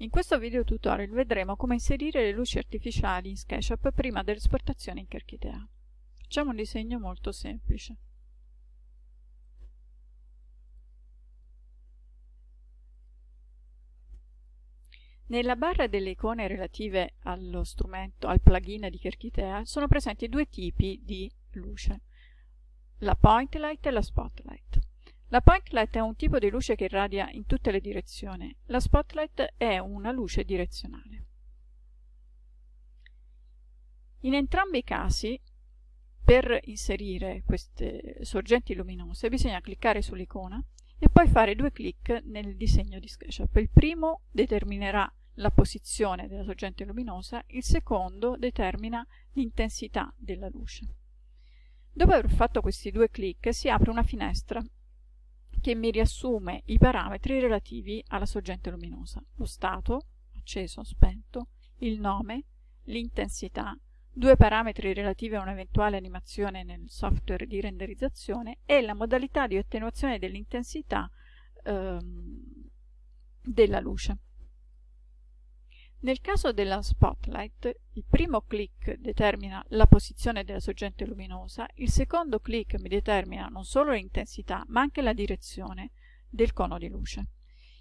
In questo video tutorial vedremo come inserire le luci artificiali in SketchUp prima dell'esportazione in Kerkitea. Facciamo un disegno molto semplice. Nella barra delle icone relative allo strumento, al plugin di Kerkitea, sono presenti due tipi di luce, la point light e la spotlight. La point light è un tipo di luce che irradia in tutte le direzioni. La spotlight è una luce direzionale. In entrambi i casi, per inserire queste sorgenti luminose, bisogna cliccare sull'icona e poi fare due clic nel disegno di SketchUp. Il primo determinerà la posizione della sorgente luminosa, il secondo determina l'intensità della luce. Dopo aver fatto questi due clic si apre una finestra che mi riassume i parametri relativi alla sorgente luminosa, lo stato, acceso, spento, il nome, l'intensità, due parametri relativi a un'eventuale animazione nel software di renderizzazione e la modalità di attenuazione dell'intensità ehm, della luce. Nel caso della spotlight, il primo clic determina la posizione della sorgente luminosa, il secondo clic mi determina non solo l'intensità, ma anche la direzione del cono di luce.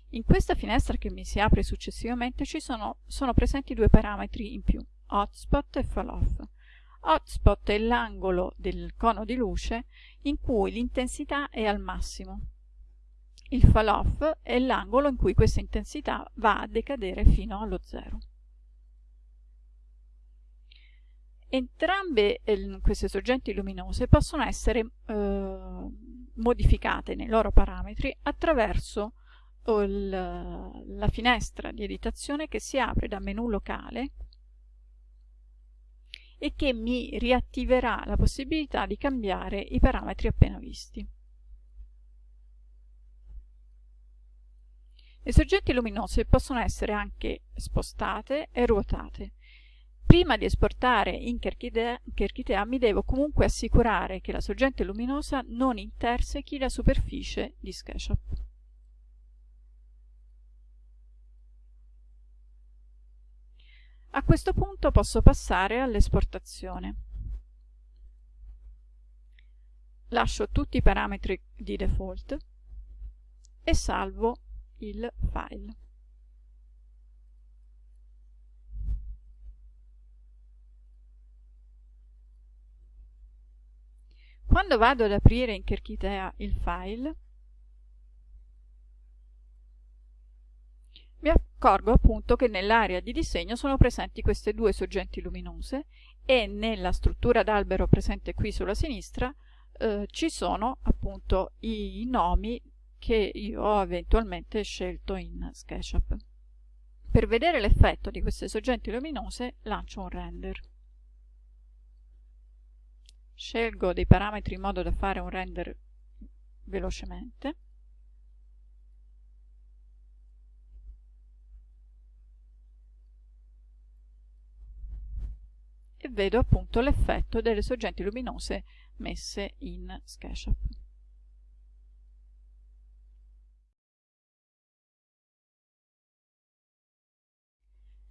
In questa finestra che mi si apre successivamente ci sono, sono presenti due parametri in più, hotspot e fall off. Hotspot è l'angolo del cono di luce in cui l'intensità è al massimo, il fall off è l'angolo in cui questa intensità va a decadere fino allo zero. Entrambe eh, queste sorgenti luminose possono essere eh, modificate nei loro parametri attraverso il, la finestra di editazione che si apre da menu locale e che mi riattiverà la possibilità di cambiare i parametri appena visti. Le sorgenti luminose possono essere anche spostate e ruotate. Prima di esportare in Kerkitea mi devo comunque assicurare che la sorgente luminosa non intersechi la superficie di SketchUp. A questo punto posso passare all'esportazione. Lascio tutti i parametri di default e salvo il file. Quando vado ad aprire in Kerkitea il file, mi accorgo appunto che nell'area di disegno sono presenti queste due sorgenti luminose e nella struttura d'albero presente qui sulla sinistra eh, ci sono appunto i nomi che io ho eventualmente scelto in SketchUp. Per vedere l'effetto di queste sorgenti luminose lancio un render. Scelgo dei parametri in modo da fare un render velocemente. E vedo appunto l'effetto delle sorgenti luminose messe in SketchUp.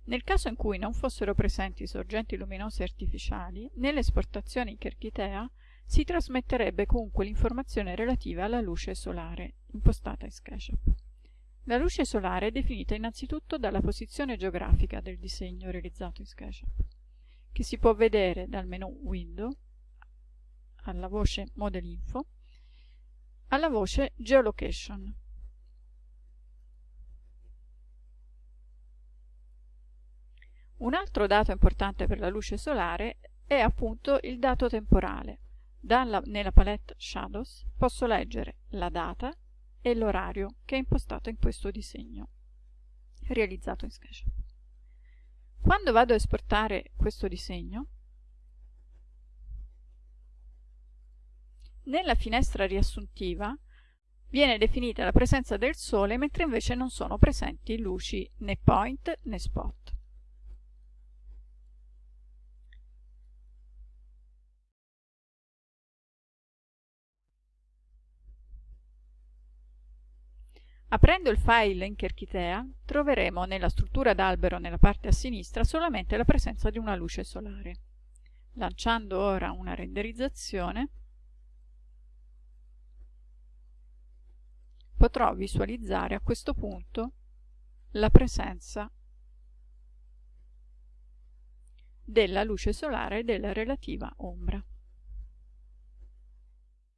Nel caso in cui non fossero presenti sorgenti luminose artificiali, nell'esportazione in Kerkitea si trasmetterebbe comunque l'informazione relativa alla luce solare, impostata in SketchUp. La luce solare è definita innanzitutto dalla posizione geografica del disegno realizzato in SketchUp, che si può vedere dal menu Window alla voce Model Info alla voce Geolocation. Un altro dato importante per la luce solare è appunto il dato temporale. Dalla, nella palette Shadows posso leggere la data e l'orario che è impostato in questo disegno realizzato in SketchUp. Quando vado a esportare questo disegno, nella finestra riassuntiva viene definita la presenza del Sole mentre invece non sono presenti luci né point né spot. Aprendo il file in Cherchitea troveremo nella struttura d'albero nella parte a sinistra solamente la presenza di una luce solare. Lanciando ora una renderizzazione potrò visualizzare a questo punto la presenza della luce solare e della relativa ombra.